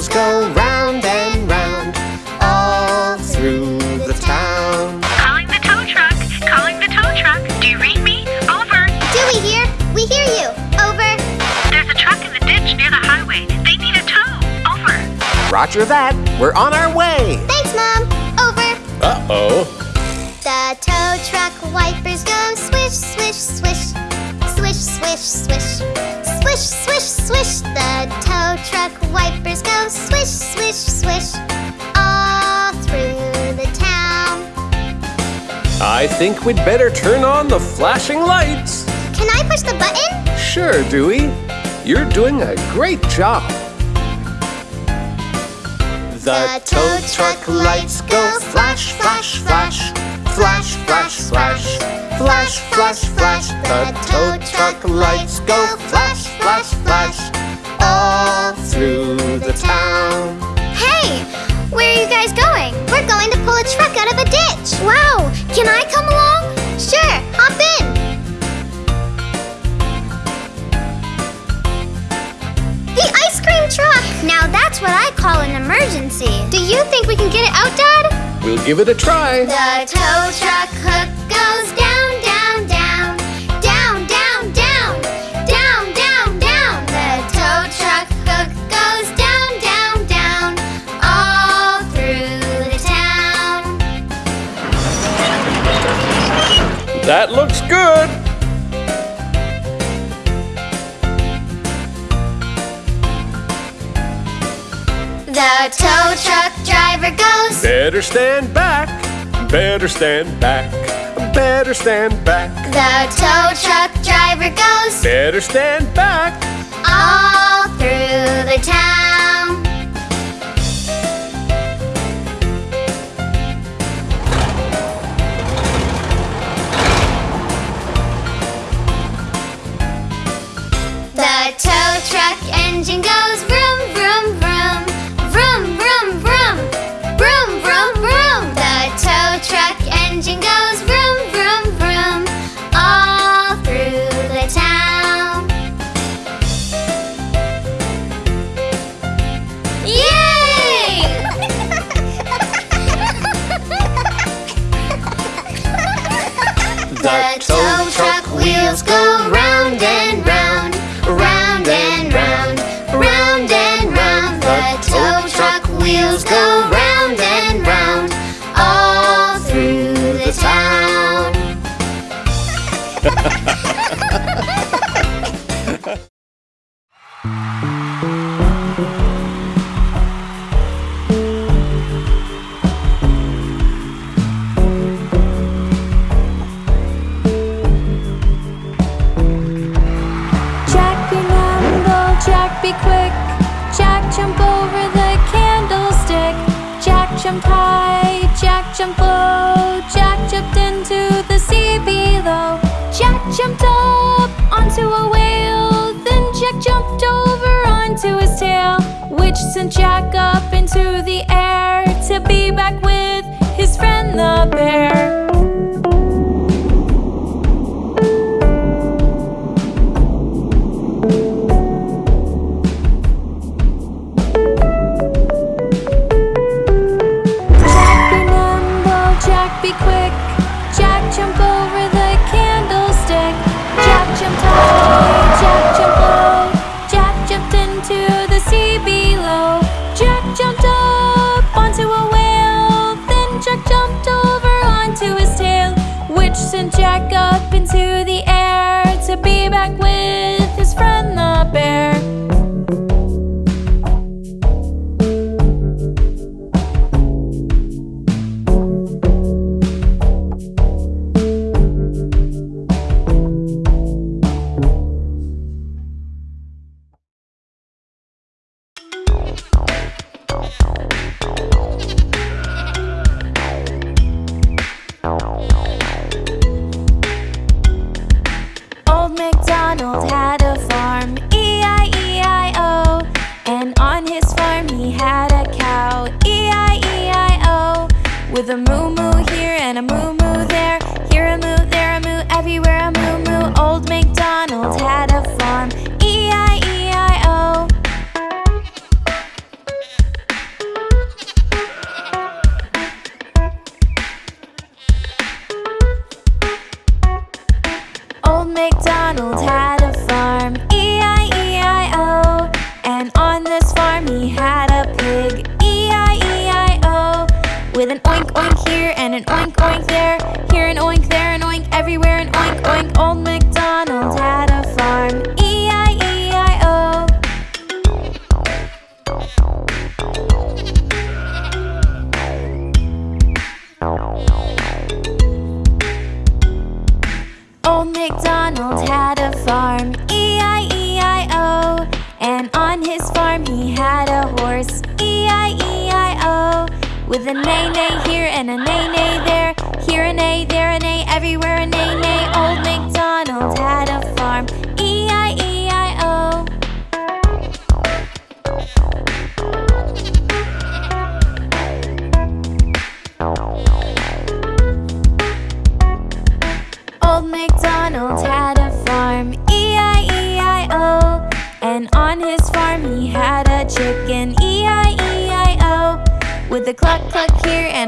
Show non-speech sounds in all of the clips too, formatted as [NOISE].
wheels go round and round all through the town. Calling the tow truck. Calling the tow truck. Do you read me? Over. Dewey here. We hear you. Over. There's a truck in the ditch near the highway. They need a tow. Over. Roger that. We're on our way. Thanks, Mom. Over. Uh-oh. The tow truck wipers go swish, swish, swish. Swish, swish, swish. Swish, swish, swish. The tow truck swish, swish, swish. All through the town. I think we'd better turn on the flashing lights. Can I push the button? Sure, Dewey. You're doing a great job. The tow truck lights go flash, flash, flash. Flash, flash, flash. Flash, flash, flash. The tow truck lights go flash, flash, going? To pull a truck out of a ditch. Wow, can I come along? Sure, hop in. The ice cream truck. Now that's what I call an emergency. Do you think we can get it out, Dad? We'll give it a try. The tow truck hook That looks good. The tow truck driver goes. Better stand back. Better stand back. Better stand back. The tow truck driver goes Better stand back. all through the town. Engine goes vroom, sent Jack up into the air to be back with his friend the bear. a nay nay here and a nay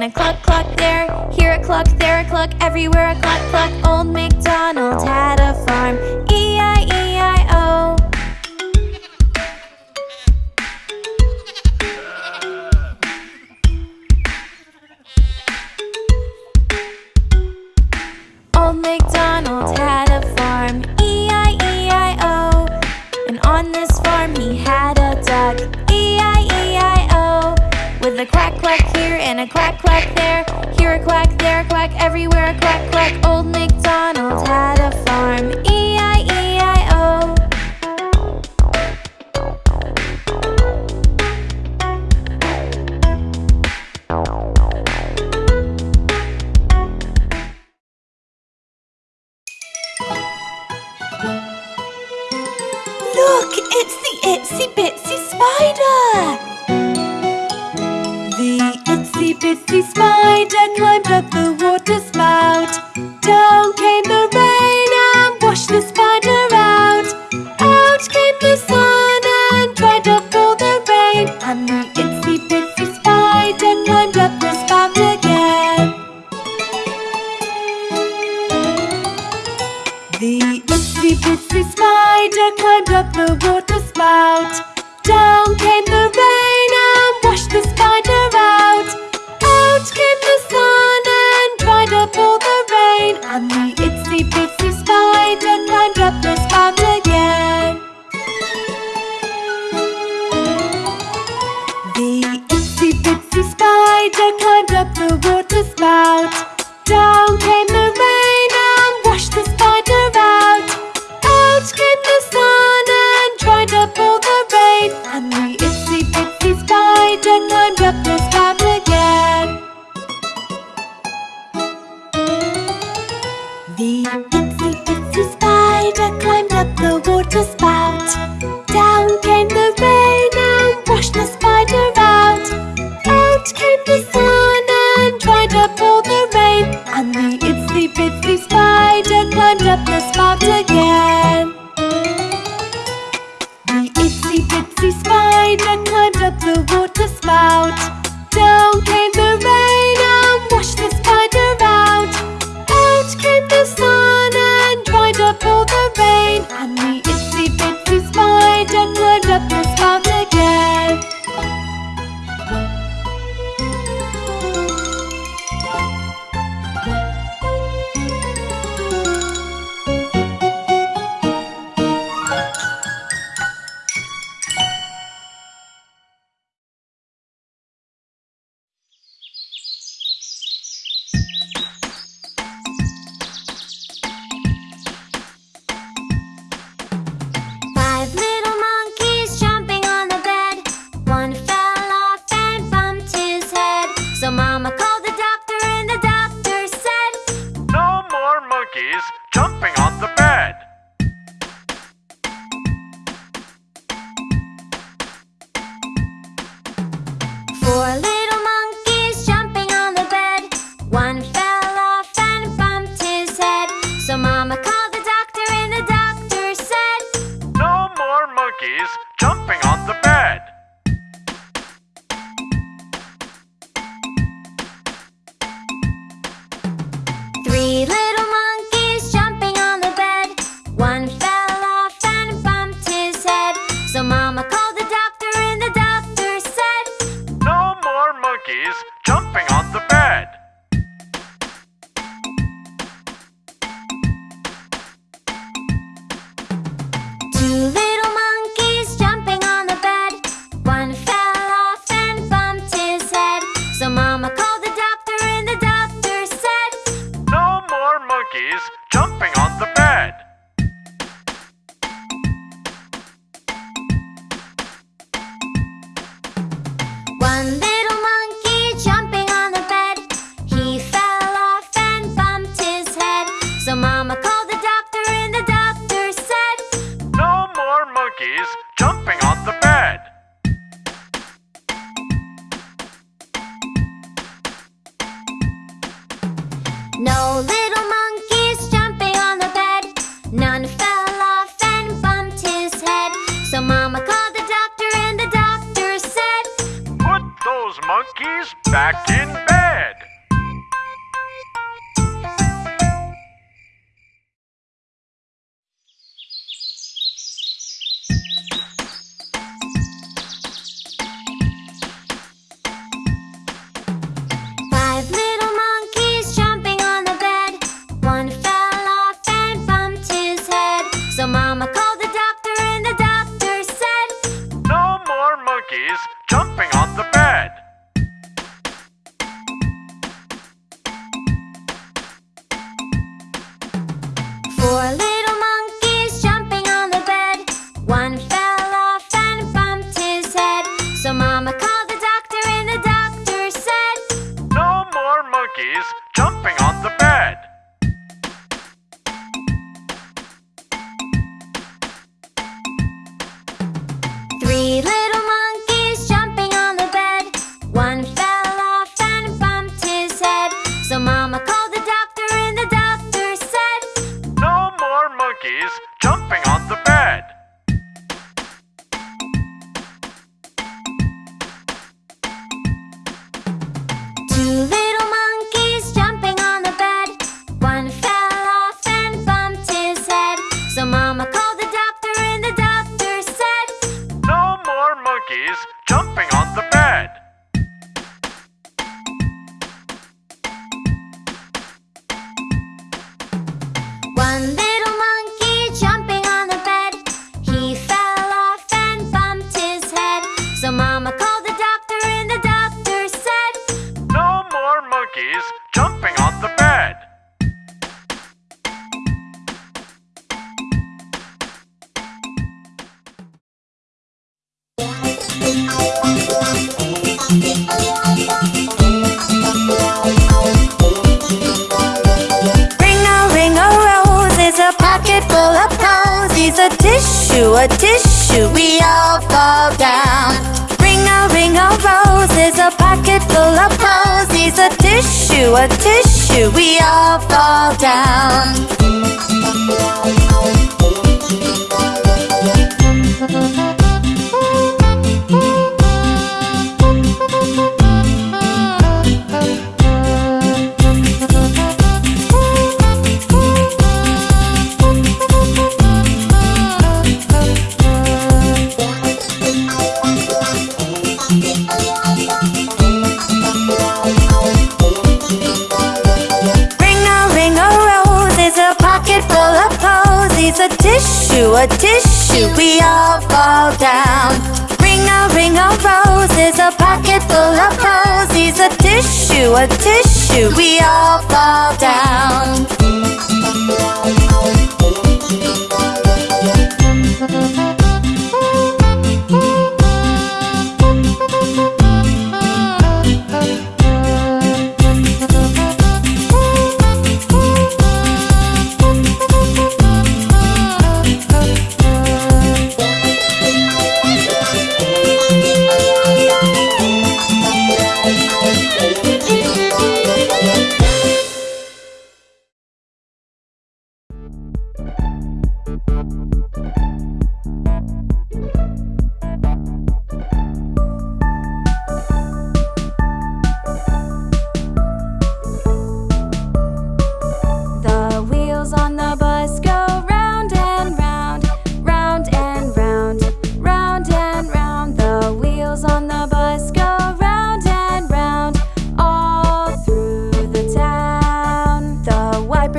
and a cluck cluck there, here a cluck, there a cluck, everywhere climbed up the spout again. The itsy bitsy spider climbed up the. tissue, a tissue, we all fall down. Ring a ring of roses, a pocket full of posies, a tissue, a tissue, we all fall down. tissue, a tissue, we all fall down. Ring a ring of roses, a pocket full of posies, a tissue, a tissue, we all fall down. Mm -hmm.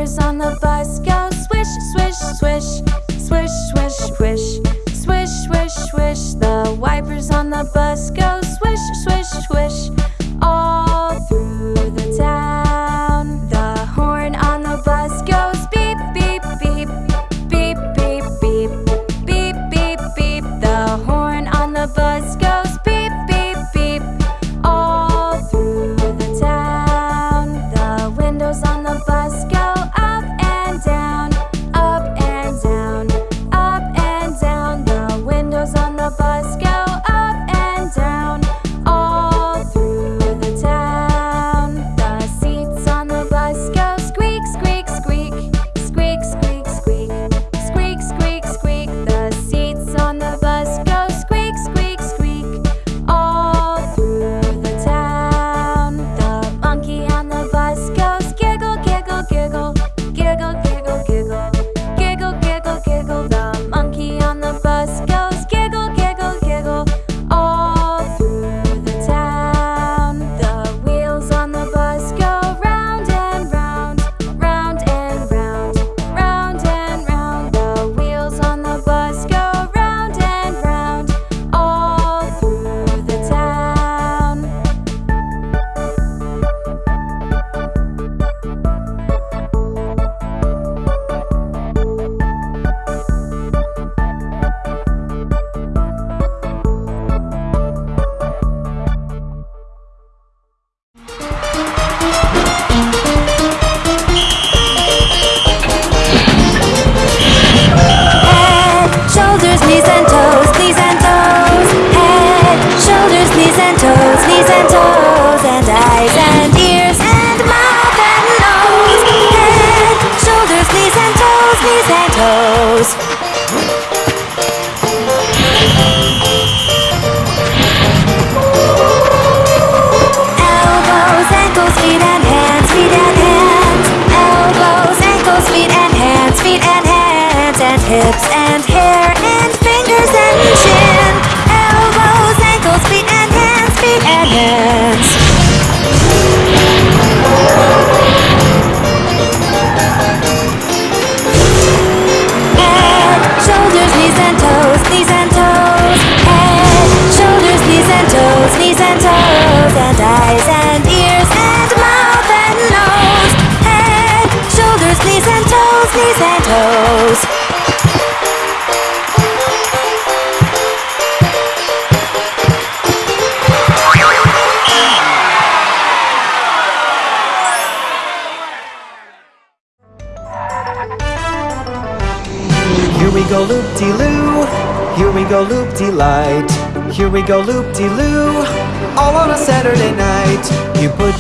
on the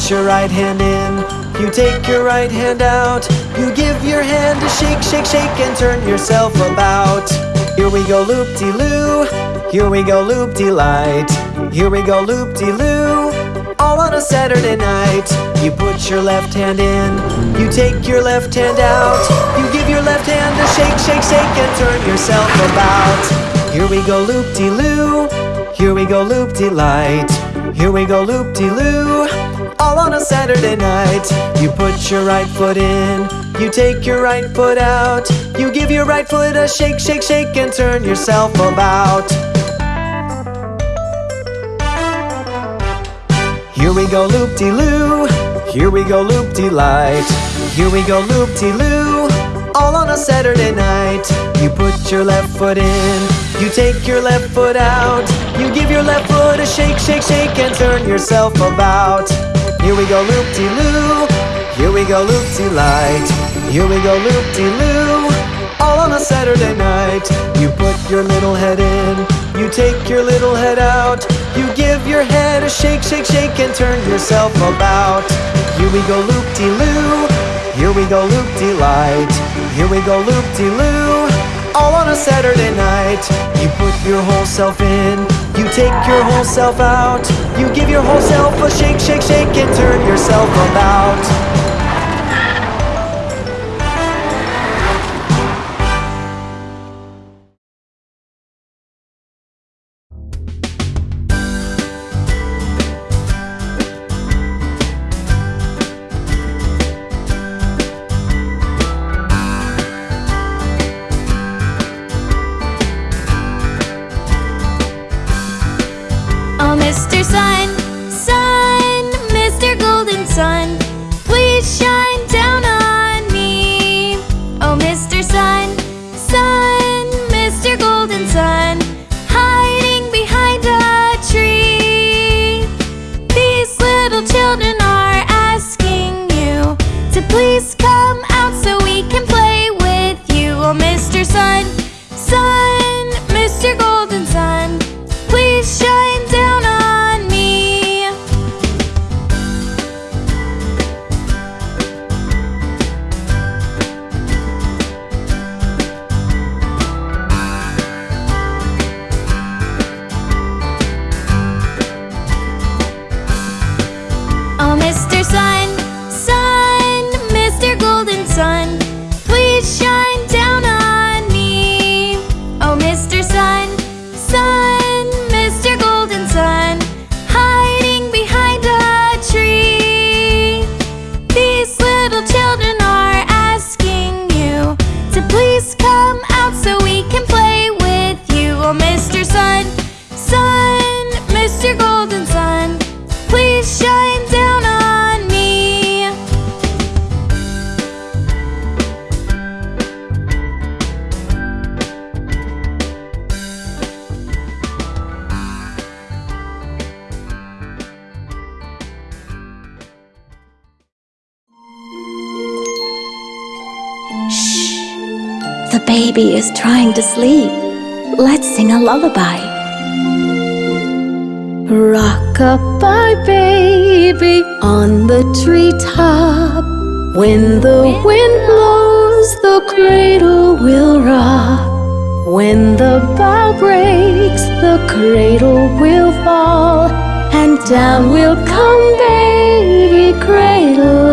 put your right hand in, you take your right hand out, you give your hand a shake, shake, shake, and turn yourself about. Here we go loop-de-loo, here we go loop-de-light, here we go loop-de-loo, all on a Saturday night. You put your left hand in, you take your left hand out, you give your left hand a shake, shake, shake, and turn yourself about. Here we go loop de loo, here we go loop de light, here we go loop de loop Saturday night. You put your right foot in, you take your right foot out, you give your right foot a shake, shake, shake, and turn yourself about. Here we go loop de loo, here we go loop de light, here we go loop de loo, all on a Saturday night. You put your left foot in, you take your left foot out, you give your left foot a shake, shake, shake, and turn yourself about. Here we go loop de loo, here we go loop de light, here we go loop de loo, all on a Saturday night. You put your little head in, you take your little head out, you give your head a shake, shake, shake, and turn yourself about. Here we go loop de loo, here we go loop de light, here we go loop de loo, all on a Saturday night. You put your whole self in, you take your whole self out, you give your whole self a shake, shake, shake, and turn yourself about. To sleep. Let's sing a lullaby. Rock-a-bye, baby, on the treetop. When the wind blows, the cradle will rock. When the bough breaks, the cradle will fall. And down will come baby, cradle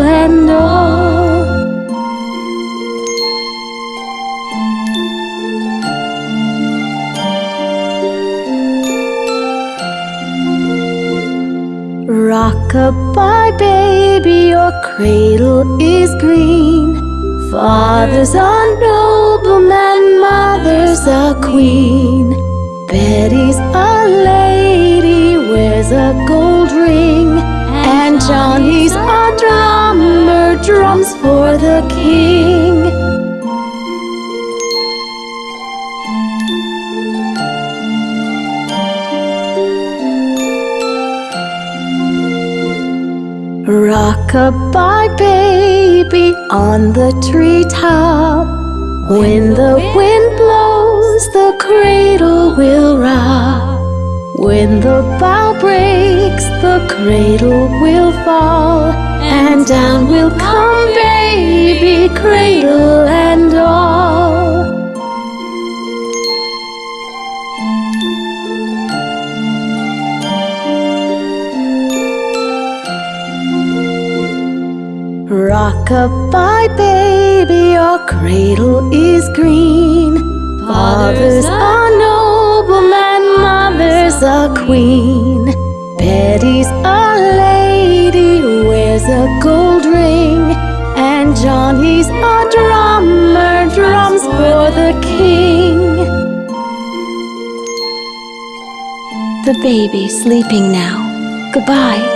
Goodbye, baby, your cradle is green. Father's a nobleman, mother's a queen. Betty's a lady, wears a gold ring. And Johnny's a drummer, drums for the king. Goodbye, baby, on the treetop. When the wind blows, the cradle will rock. When the bough breaks, the cradle will fall. And down will come, baby, cradle and all. Rock-a-bye, baby, your cradle is green. Father's a nobleman, mother's a queen. Betty's a lady, wears a gold ring. And Johnny's a drummer, drums for the king. The baby sleeping now. Goodbye.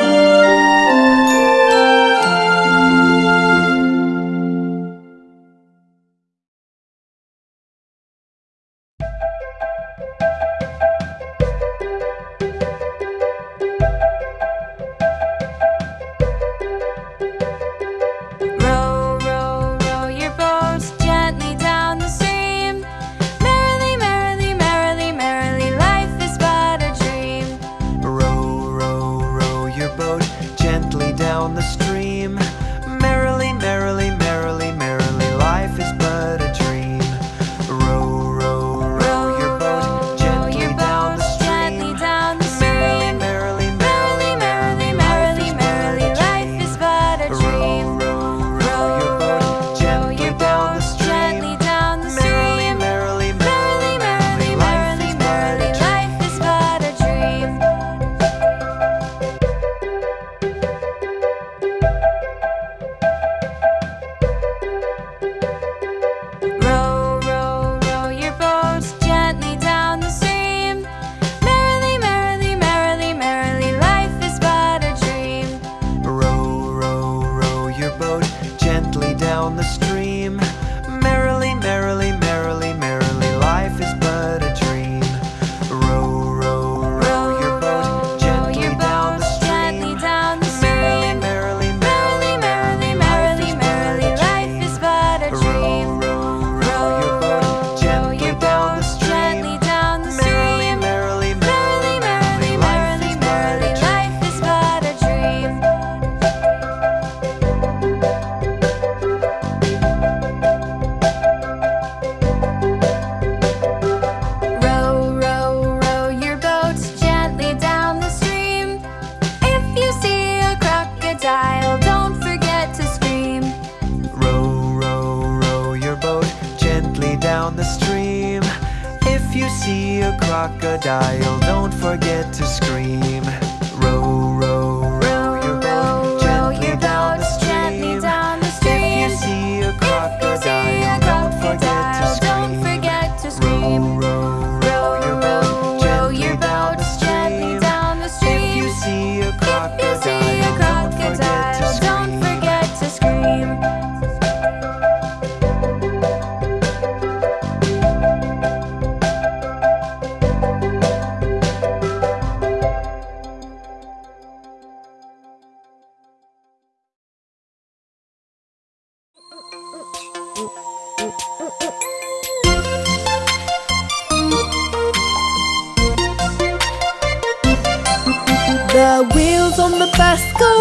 the best. Go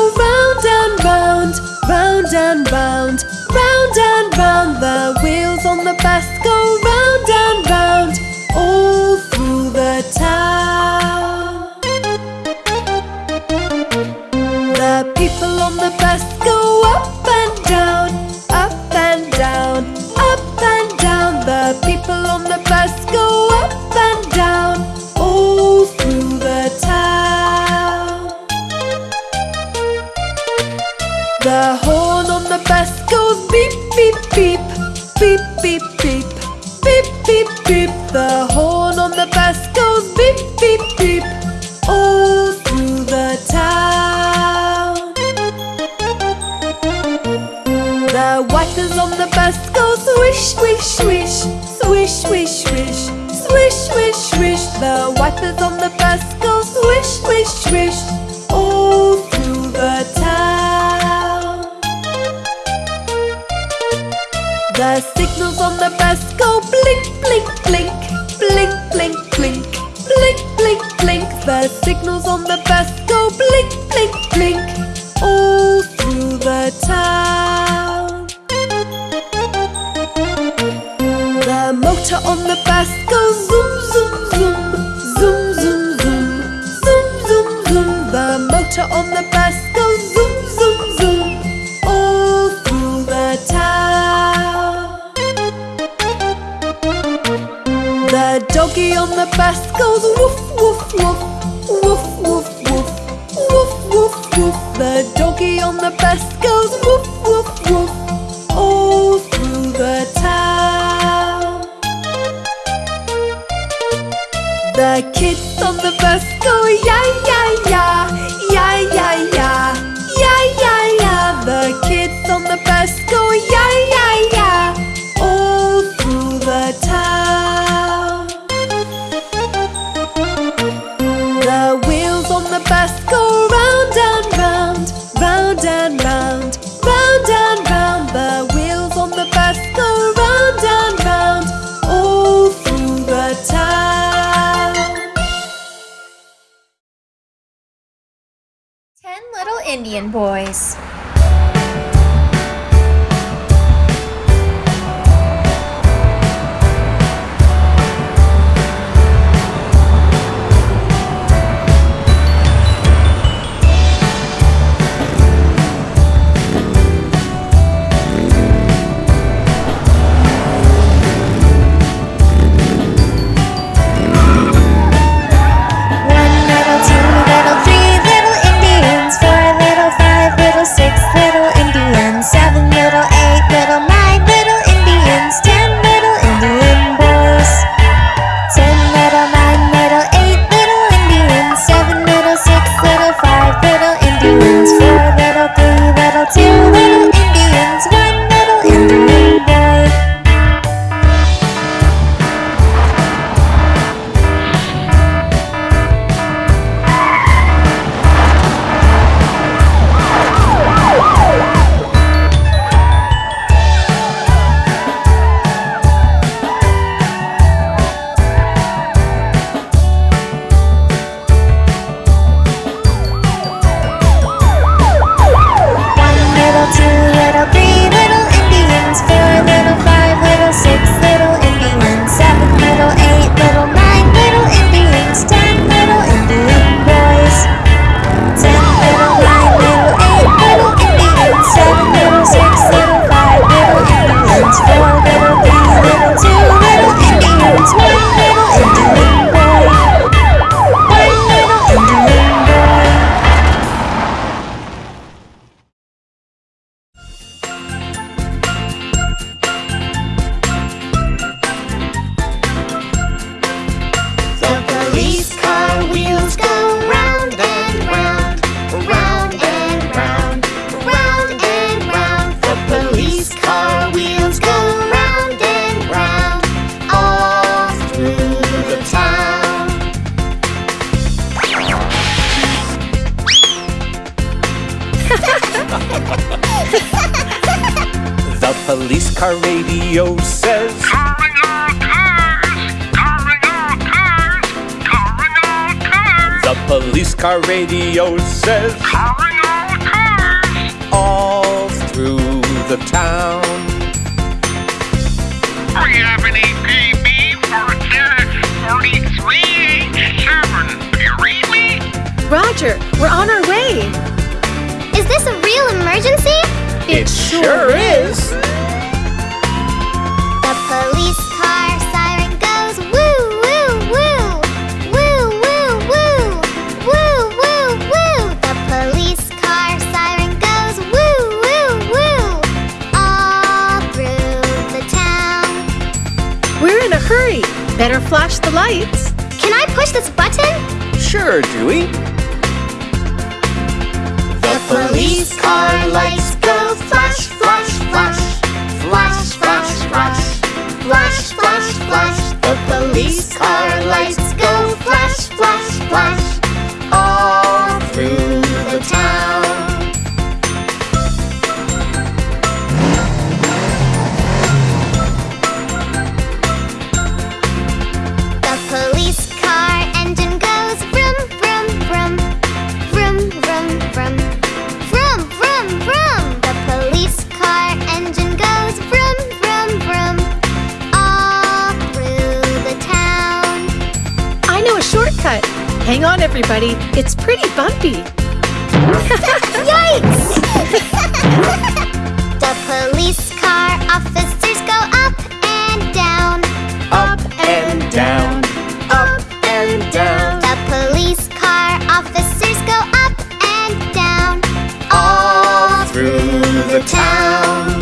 Let's go! Better flash the lights. Can I push this button? Sure, Dewey. The police car lights go flash, flash, flash. Flash, flash, flash. Flash, flash, flash. The police car lights go flash, flash, flash. Hang on, everybody. It's pretty bumpy. [LAUGHS] Yikes! [LAUGHS] the police car officers go up and down. Up and down. Up and down. The police car officers go up and down. All Through the town.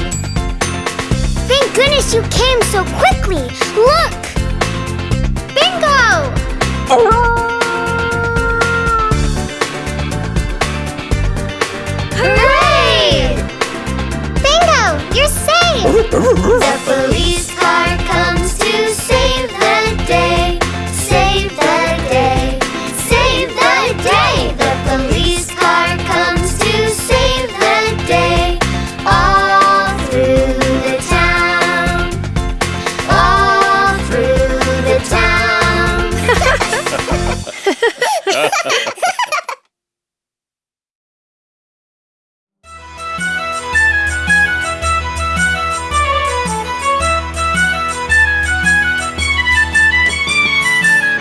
Thank goodness you came so quickly. Look! Bingo! Hooray! The police car comes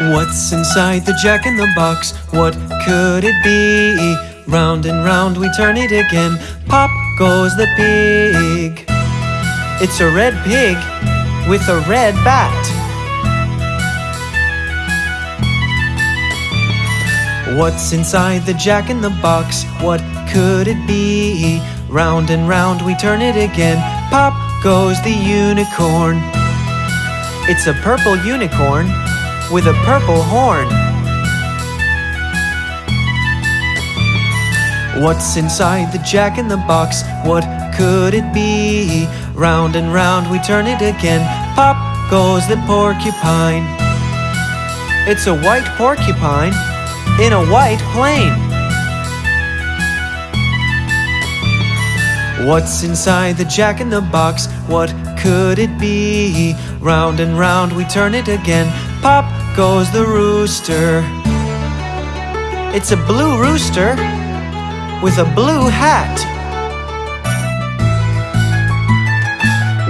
What's inside the jack in the box? What could it be? Round and round we turn it again. Pop goes the pig. It's a red pig with a red bat. What's inside the jack in the box? What could it be? Round and round we turn it again. Pop goes the unicorn. It's a purple unicorn with a purple horn. What's inside the jack in the box? What could it be? Round and round we turn it again. Pop goes the porcupine. It's a white porcupine in a white plane. What's inside the jack in the box? What could it be? Round and round we turn it again. Pop goes the rooster. It's a blue rooster with a blue hat.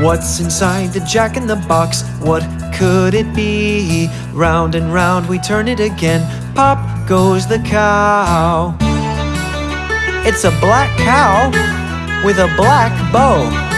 What's inside the jack in the box? What could it be? Round and round we turn it again. Pop goes the cow. It's a black cow with a black bow.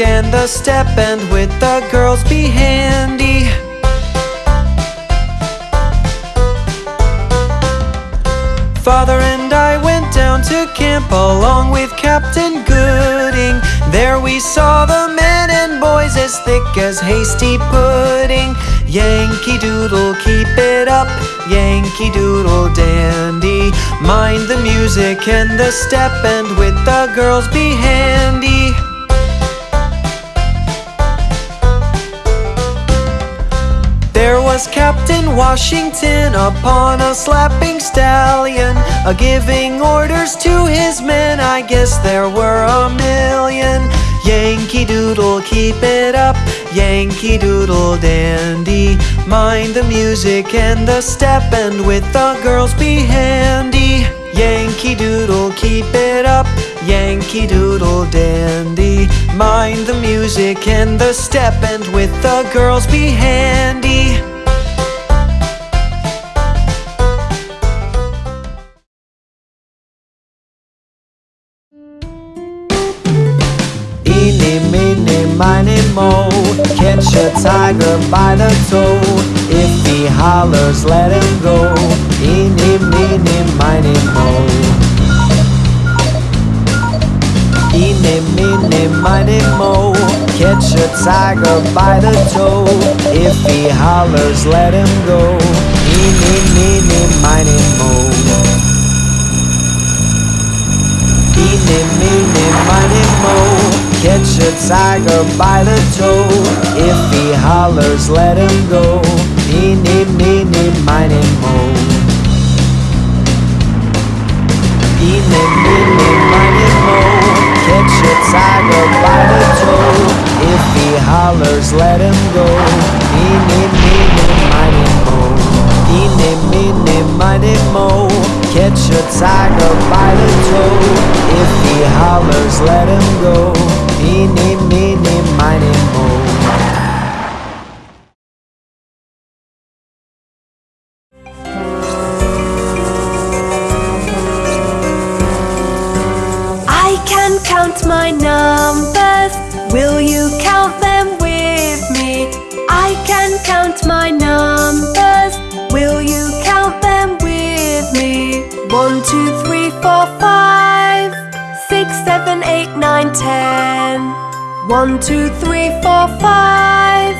And the step, and with the girls be handy. Father and I went down to camp along with Captain Gooding. There we saw the men and boys as thick as hasty pudding. Yankee Doodle, keep it up. Yankee Doodle dandy. Mind the music and the step, and with the girls be handy. Was Captain Washington upon a slapping stallion, a giving orders to his men. I guess there were a million. Yankee Doodle, keep it up. Yankee Doodle dandy. Mind the music and the step, and with the girls be handy. Yankee Doodle, keep it up. Yankee Doodle dandy. Mind the music and the step, and with the girls be handy. Miny, mo Catch a tiger by the toe. If he hollers, let him go. Eeny, meeny, miny, mo Eeny, meeny, miny, mo Catch a tiger by the toe. If he hollers, let him go. Eeny, meeny, miny, mo Eeny, meeny, miny, mo Catch a tiger by the toe. If he hollers, let him go. Eeny, meeny, miny, mo. Eeny, meeny, miny, mo. Catch a tiger by the toe. If he hollers, let him go. Eeny, meeny, miny, mo. Eeny, meeny, miny, mo Catch a tiger by the toe. If he hollers, let him go. Eeny, meeny, miny, mo. I can count my numbers. Five, six, seven, eight, nine, ten. One, two, three, four, five,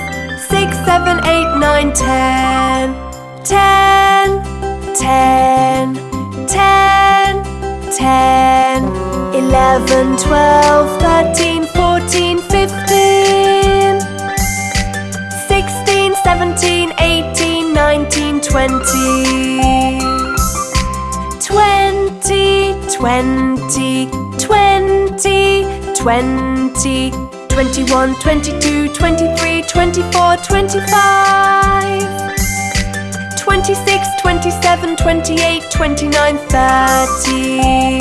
six, seven, eight, nine, ten. Ten, ten, ten, ten. Eleven, twelve, thirteen, 20, 21, 22, 23, 24, 25 26, 27, 28, 29, 30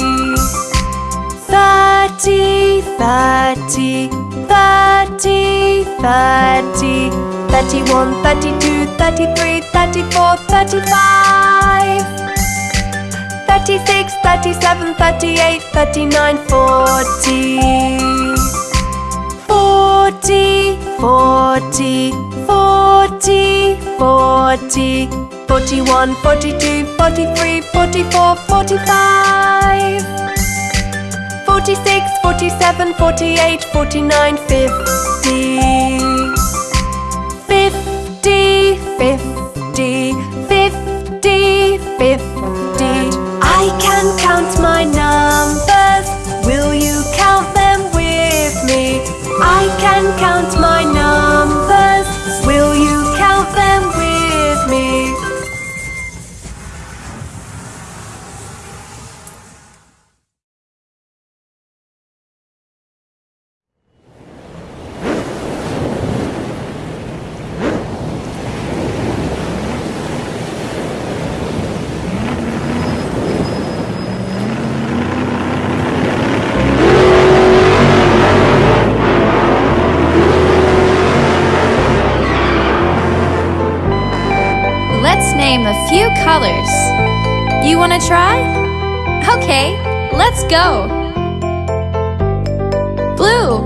30, 30, 30, 30 31, 32, 33, 34, 35 36, 37, 38, 39, 40 40, 40, 40, 40 41, 42, 43, 44, 45 46, 47, 48, 49, 50 50, 50, 50, 50 I can count my numbers Will you count them with me? I can count my numbers colors. You wanna try? Okay, let's go! Blue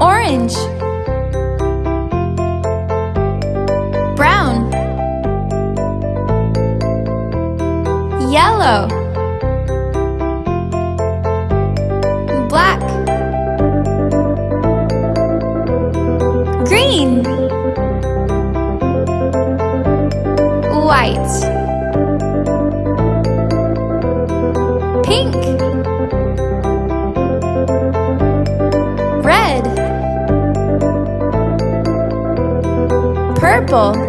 Orange Brown Yellow people.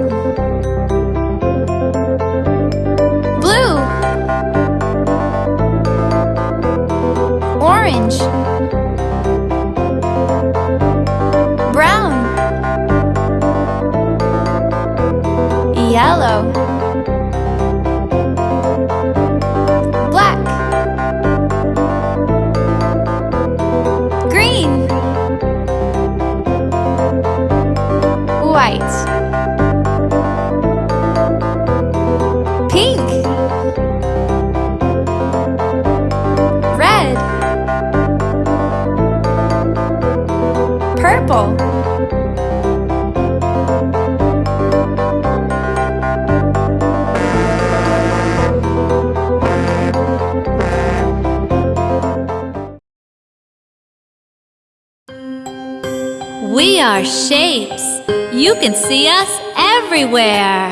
shapes. You can see us everywhere.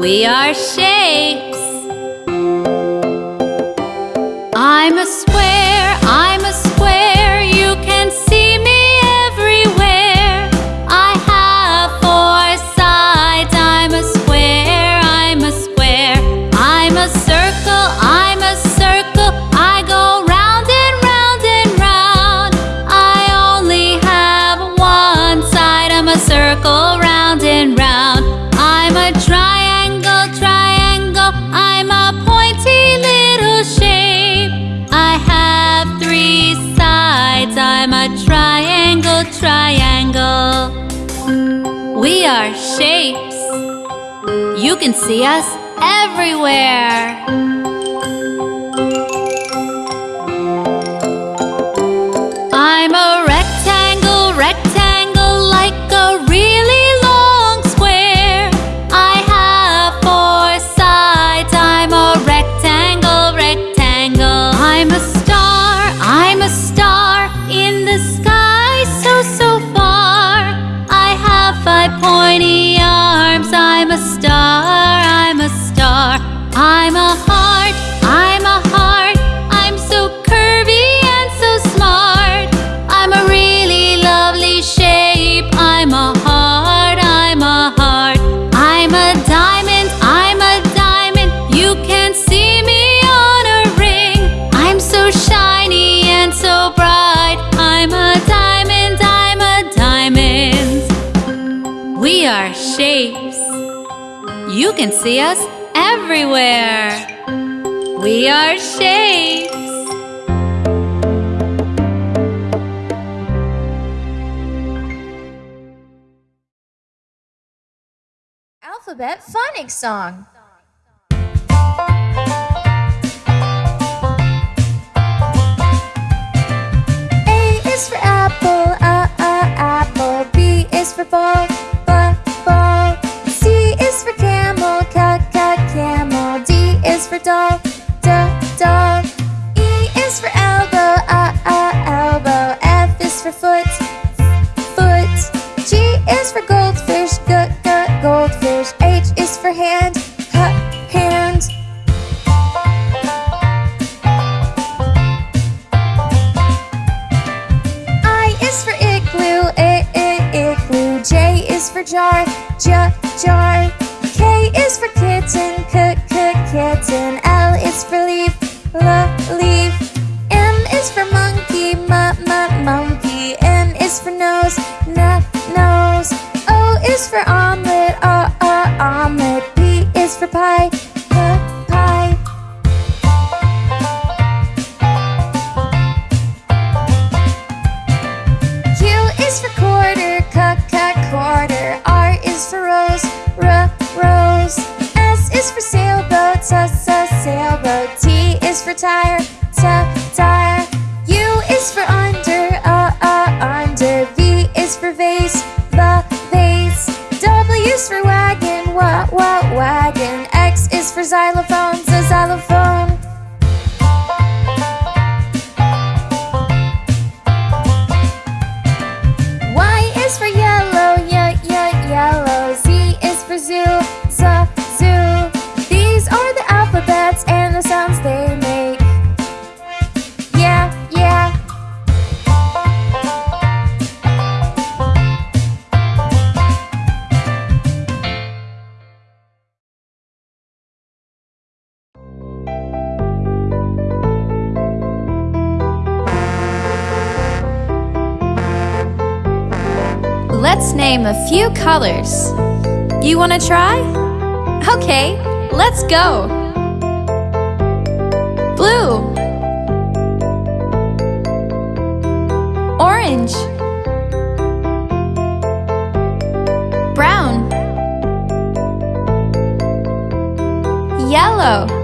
We are shapes. I'm a triangle. We are shapes. You can see us everywhere. see us everywhere. We are shapes. Alphabet Phonics Song. A is for apple, a, a, apple. B is for ball. Let's name a few colors. You want to try? Okay, let's go. Blue Orange Brown Yellow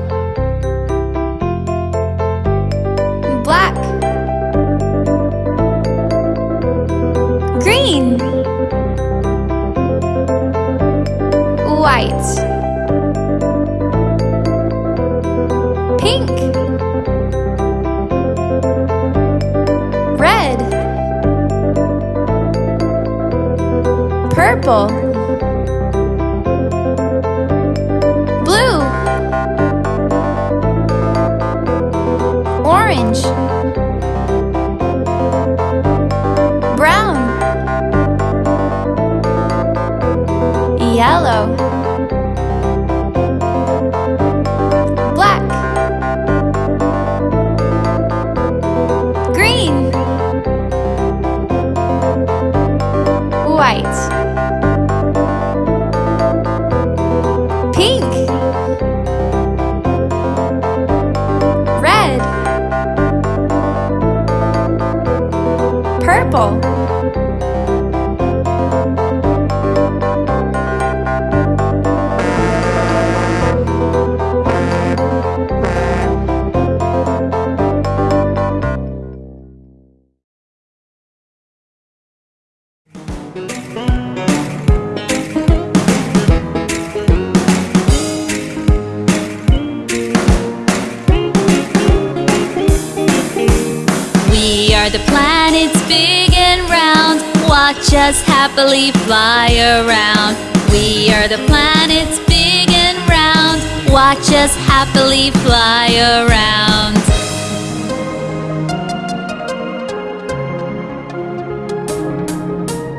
the planet's big and round. Watch us happily fly around. We are the planet's big and round. Watch us happily fly around.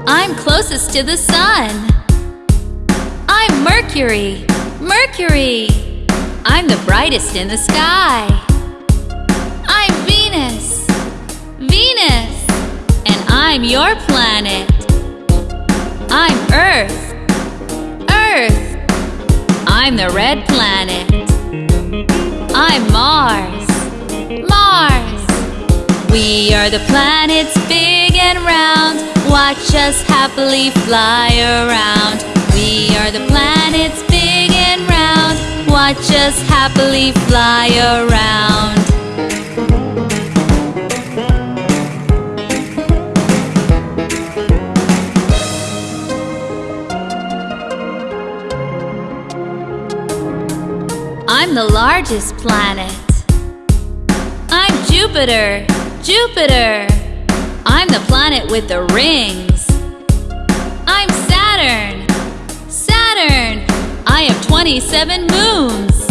I'm closest to the sun. I'm Mercury, Mercury. I'm the brightest in the sky. I'm your planet. I'm Earth. Earth. I'm the red planet. I'm Mars. Mars. We are the planets big and round. Watch us happily fly around. We are the planets big and round. Watch us happily fly around. I'm the largest planet. I'm Jupiter, Jupiter. I'm the planet with the rings. I'm Saturn, Saturn. I have 27 moons.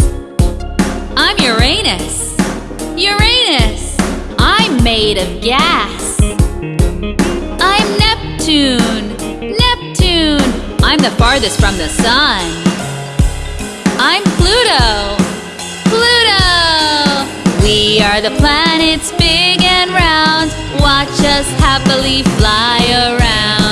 I'm Uranus, Uranus. I'm made of gas. I'm Neptune, Neptune. I'm the farthest from the sun. I'm Pluto. We are the planets big and round. Watch us happily fly around.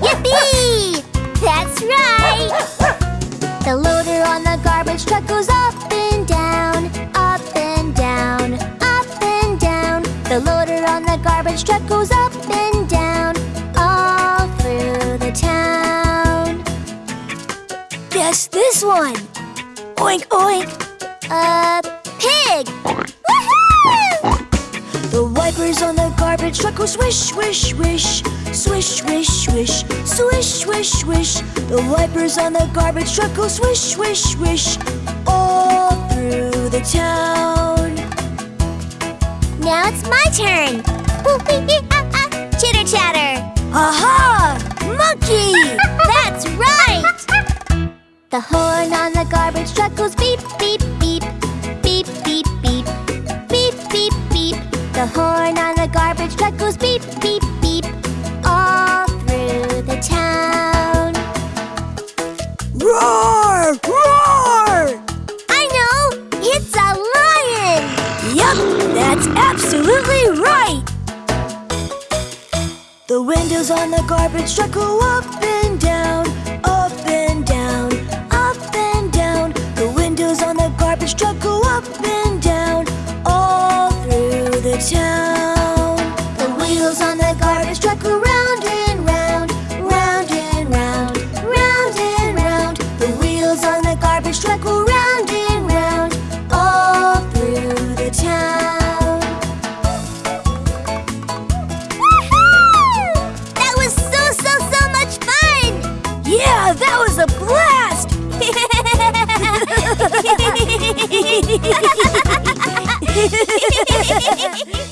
Yippee! That's right! The loader on the garbage truck goes up and down, up and down, up and down. The loader on the garbage truck goes up and down, all through the town. Guess this one! Oink oink! A pig! on the garbage truck go swish, swish, swish Swish, swish, swish Swish, swish, swish The wipers on the garbage truck go swish, swish, swish All through the town Now it's my turn! [LAUGHS] Chitter chatter! Aha! Monkey! [LAUGHS] That's right! The horn on the garbage truck goes beep, beep, beep Beep, beep the horn on the garbage truck goes beep, beep, beep, all through the town. Roar! Roar! I know! It's a lion! Yup, that's absolutely right! The windows on the garbage truck go up and down, up and down, up and down. The windows on the garbage truck go up and down, town. The wheels on the garbage truck go round and round, round and round, round and round. The wheels on the garbage truck go round and round, all through the town. That was so, so, so much fun! Yeah, that was a blast! [LAUGHS] 嘿嘿嘿嘿嘿